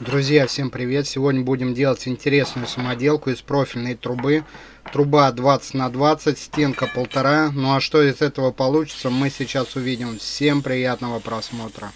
Друзья, всем привет! Сегодня будем делать интересную самоделку из профильной трубы. Труба 20 на 20, стенка полтора. Ну а что из этого получится, мы сейчас увидим. Всем приятного просмотра!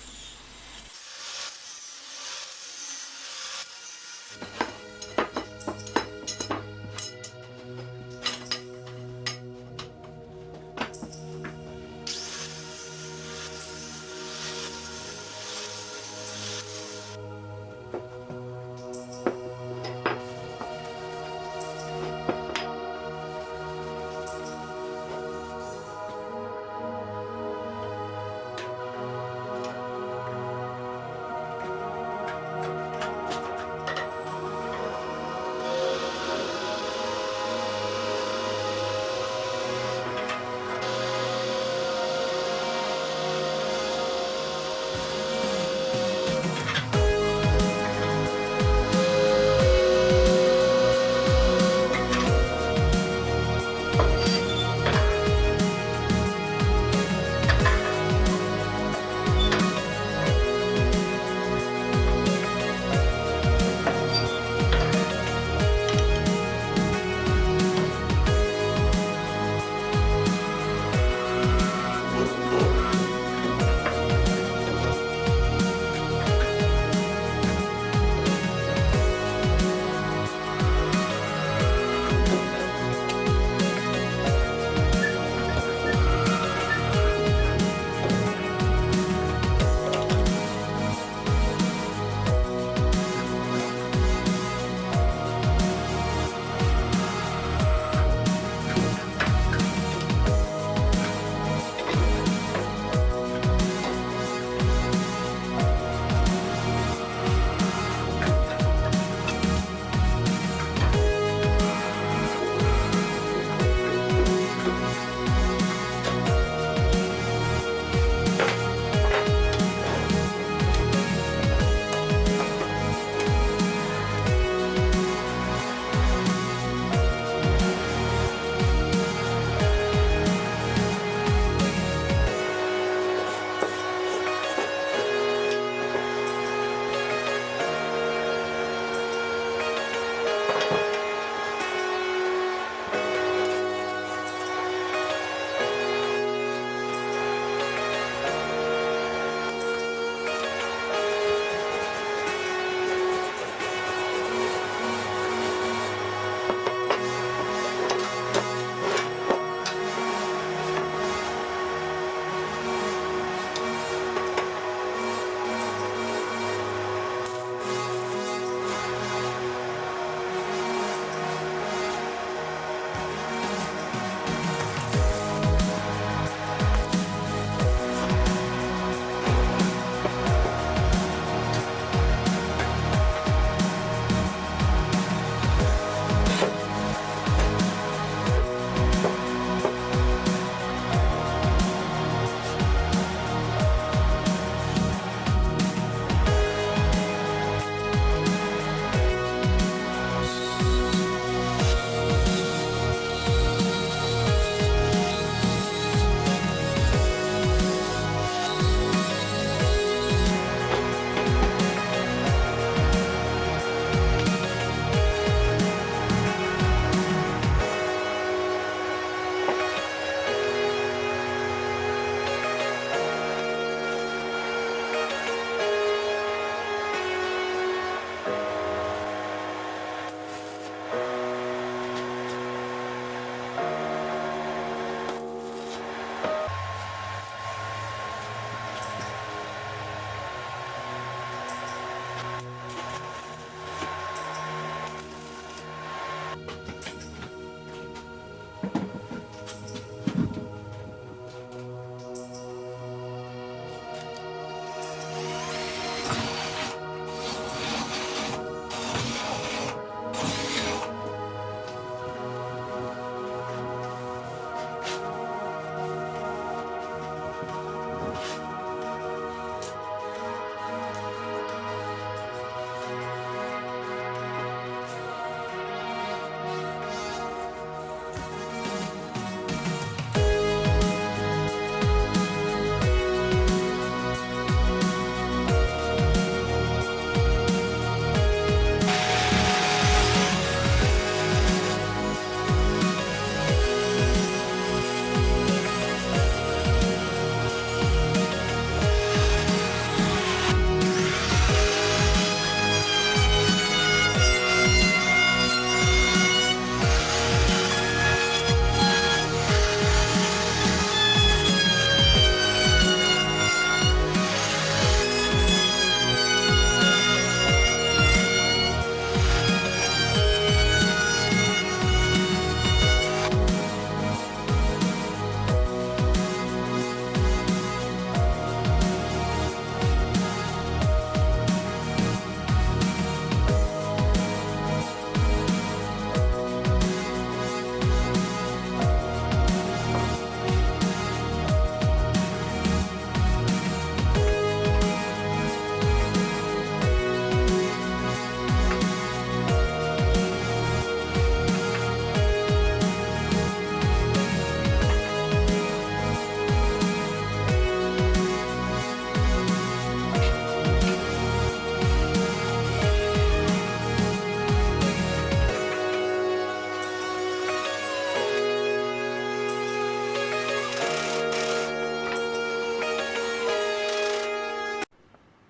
you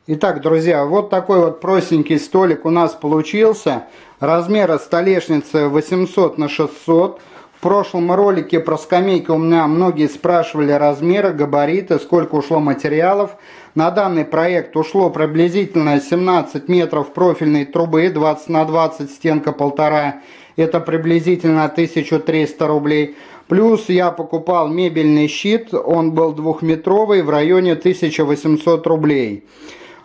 Итак, друзья, вот такой вот простенький столик у нас получился. Размера столешницы 800 на 600. В прошлом ролике про скамейки у меня многие спрашивали размеры, габариты, сколько ушло материалов. На данный проект ушло приблизительно 17 метров профильной трубы, 20 на 20, стенка полтора. Это приблизительно 1300 рублей. Плюс я покупал мебельный щит, он был двухметровый, в районе 1800 рублей.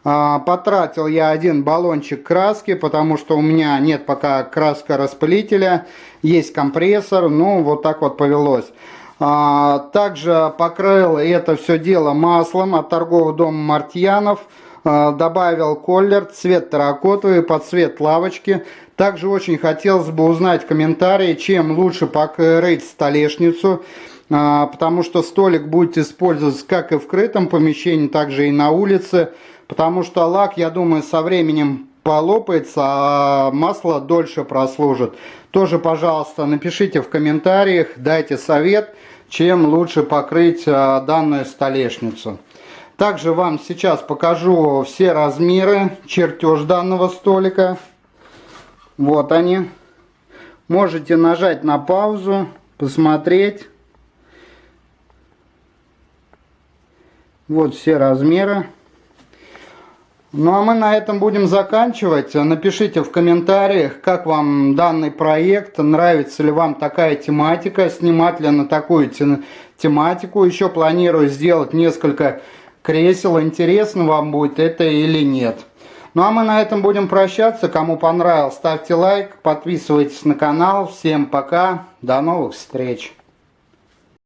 А, потратил я один баллончик краски, потому что у меня нет пока краска распылителя, есть компрессор, ну вот так вот повелось. А, также покрыл это все дело маслом от торгового дома Мартьянов. А, добавил колер, цвет терракотовый, под цвет лавочки. Также очень хотелось бы узнать комментарии, чем лучше покрыть столешницу потому что столик будет использоваться как и в крытом помещении, так же и на улице. Потому что лак, я думаю, со временем полопается, а масло дольше прослужит. Тоже, пожалуйста, напишите в комментариях, дайте совет, чем лучше покрыть а, данную столешницу. Также вам сейчас покажу все размеры, чертеж данного столика. Вот они. Можете нажать на паузу, посмотреть. Вот все размеры. Ну а мы на этом будем заканчивать. Напишите в комментариях, как вам данный проект, нравится ли вам такая тематика, снимать ли на такую тематику. Еще планирую сделать несколько кресел, интересно вам будет это или нет. Ну а мы на этом будем прощаться. Кому понравилось, ставьте лайк, подписывайтесь на канал. Всем пока, до новых встреч.